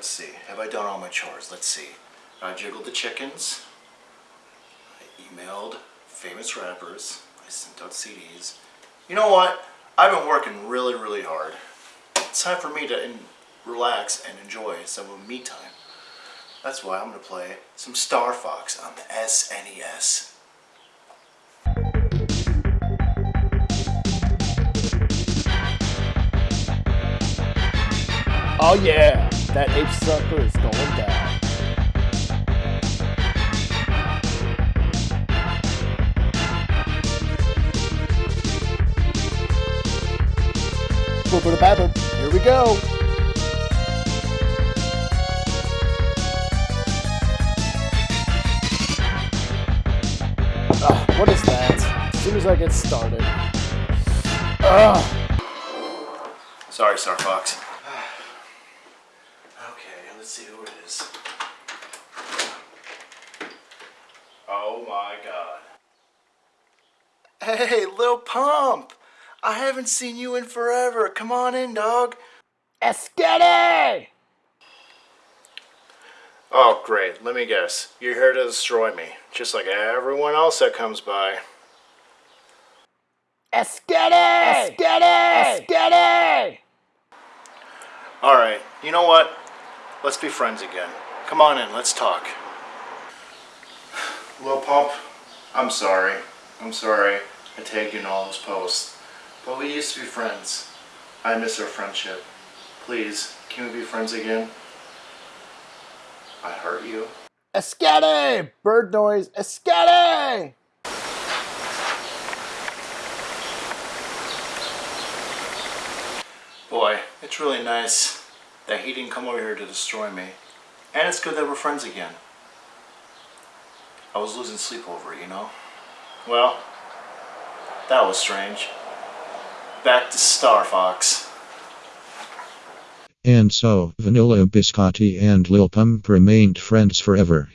let's see. Have I done all my chores? Let's see. I jiggled the chickens. I emailed famous rappers. I sent out CDs. You know what? I've been working really, really hard. It's time for me to relax and enjoy some of me time. That's why I'm going to play some Star Fox on the SNES. Oh yeah, that ape sucker is going down. Here we go. Ugh, what is that? As soon as I get started. Ugh. Sorry, Star Fox. Okay, let's see who it is. Oh my god. Hey, Lil Pump! I haven't seen you in forever. Come on in, dog. Escete! Oh, great. Let me guess. You're here to destroy me, just like everyone else that comes by. Escete! Escete! Escete! Alright, you know what? Let's be friends again. Come on in, let's talk. Lil Pump, I'm sorry. I'm sorry I tagged you in all those posts. But we used to be friends. I miss our friendship. Please, can we be friends again? I hurt you. Escete! Bird noise, escete! Boy, it's really nice that he didn't come over here to destroy me. And it's good that we're friends again. I was losing sleep over it, you know? Well, that was strange. Back to Star Fox. And so, Vanilla Biscotti and Lil Pump remained friends forever.